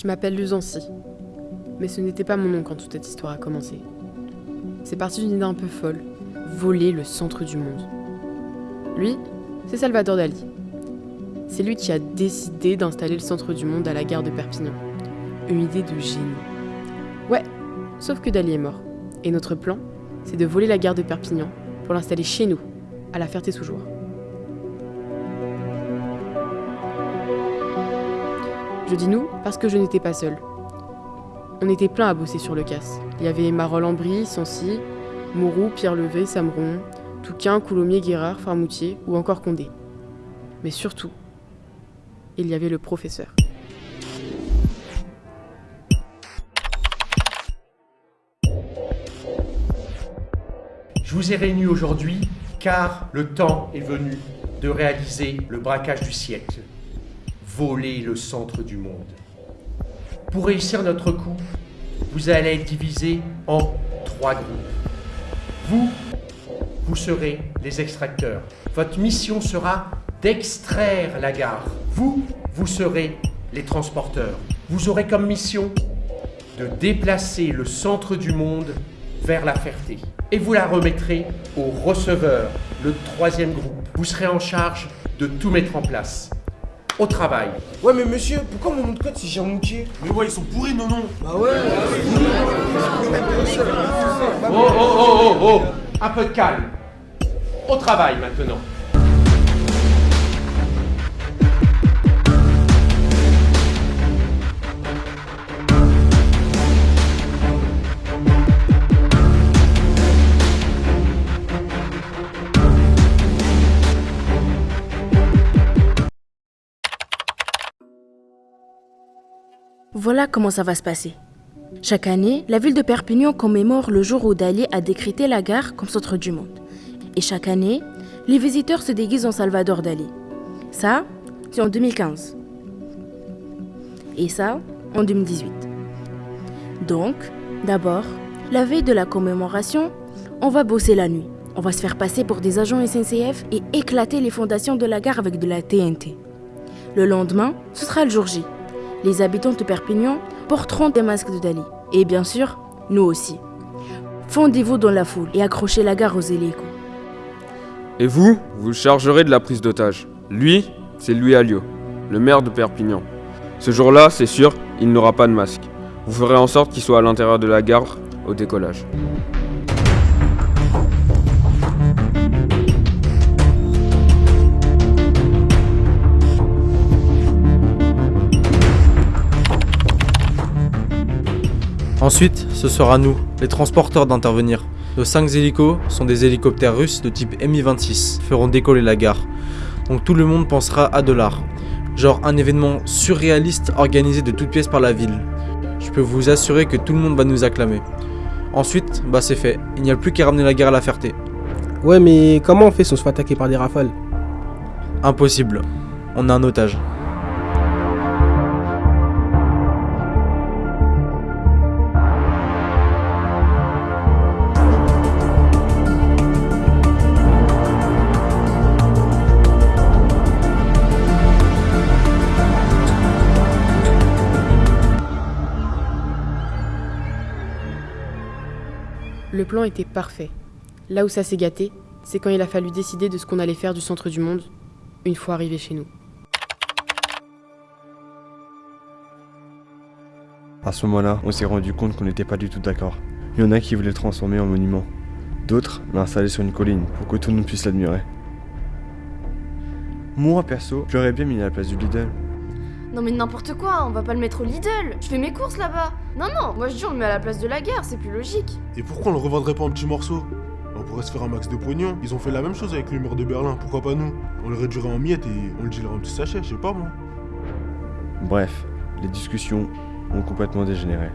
Je m'appelle Luzancy. Mais ce n'était pas mon nom quand toute cette histoire a commencé. C'est parti d'une idée un peu folle. Voler le centre du monde. Lui, c'est Salvador Dali. C'est lui qui a décidé d'installer le centre du monde à la gare de Perpignan. Une idée de génie. Ouais, sauf que Dali est mort. Et notre plan, c'est de voler la gare de Perpignan pour l'installer chez nous, à la Ferté-sous-Joie. Je dis nous parce que je n'étais pas seule. On était plein à bosser sur le casse. Il y avait Marol Ambry, Sancy, Mourou, Pierre Levé, Samron, Touquin, Coulommiers, Guérard, Farmoutier ou encore Condé. Mais surtout, il y avait le professeur. Je vous ai réunis aujourd'hui car le temps est venu de réaliser le braquage du siècle, voler le centre du monde. Pour réussir notre coup, vous allez être divisés en trois groupes. Vous, vous serez les extracteurs. Votre mission sera d'extraire la gare. Vous, vous serez les transporteurs. Vous aurez comme mission de déplacer le centre du monde vers la Ferté. Et vous la remettrez au receveur, le troisième groupe. Vous serez en charge de tout mettre en place. Au travail. Ouais, mais monsieur, pourquoi mon nom de code c'est Jean-Moutier Mais ouais, ils sont pourris, non, non Bah ouais Oh, oh, oh, oh, oh Un peu de calme. Au travail maintenant. Voilà comment ça va se passer. Chaque année, la ville de Perpignan commémore le jour où Dali a décrété la gare comme centre du monde. Et chaque année, les visiteurs se déguisent en Salvador Dali. Ça, c'est en 2015. Et ça, en 2018. Donc, d'abord, la veille de la commémoration, on va bosser la nuit. On va se faire passer pour des agents SNCF et éclater les fondations de la gare avec de la TNT. Le lendemain, ce sera le jour J. Les habitants de Perpignan porteront des masques de Dali. Et bien sûr, nous aussi. Fondez-vous dans la foule et accrochez la gare aux hélicos. Et vous, vous chargerez de la prise d'otage. Lui, c'est Louis Alliot, le maire de Perpignan. Ce jour-là, c'est sûr, il n'aura pas de masque. Vous ferez en sorte qu'il soit à l'intérieur de la gare au décollage. Ensuite, ce sera nous, les transporteurs, d'intervenir. Nos 5 hélicos sont des hélicoptères russes de type Mi-26, feront décoller la gare. Donc tout le monde pensera à de l'art. Genre un événement surréaliste organisé de toutes pièces par la ville. Je peux vous assurer que tout le monde va nous acclamer. Ensuite, bah c'est fait, il n'y a plus qu'à ramener la gare à la Ferté. Ouais, mais comment on fait si on se fait attaquer par des rafales? Impossible. On a un otage. Le plan était parfait. Là où ça s'est gâté, c'est quand il a fallu décider de ce qu'on allait faire du centre du monde une fois arrivé chez nous. À ce moment-là, on s'est rendu compte qu'on n'était pas du tout d'accord. Il y en a qui voulaient le transformer en monument. D'autres l'installer sur une colline pour que tout le monde puisse l'admirer. Moi, perso, j'aurais bien mis à la place du Lidl. Non mais n'importe quoi, on va pas le mettre au Lidl. Je fais mes courses là-bas. Non non, moi je dis on le met à la place de la gare, c'est plus logique. Et pourquoi on le revendrait pas en petits morceaux? On pourrait se faire un max de pognon. Ils ont fait la même chose avec le mur de Berlin, pourquoi pas nous? On le réduirait en miettes et on le dealerait en petits sachets, je sais pas moi. Bref, les discussions ont complètement dégénéré.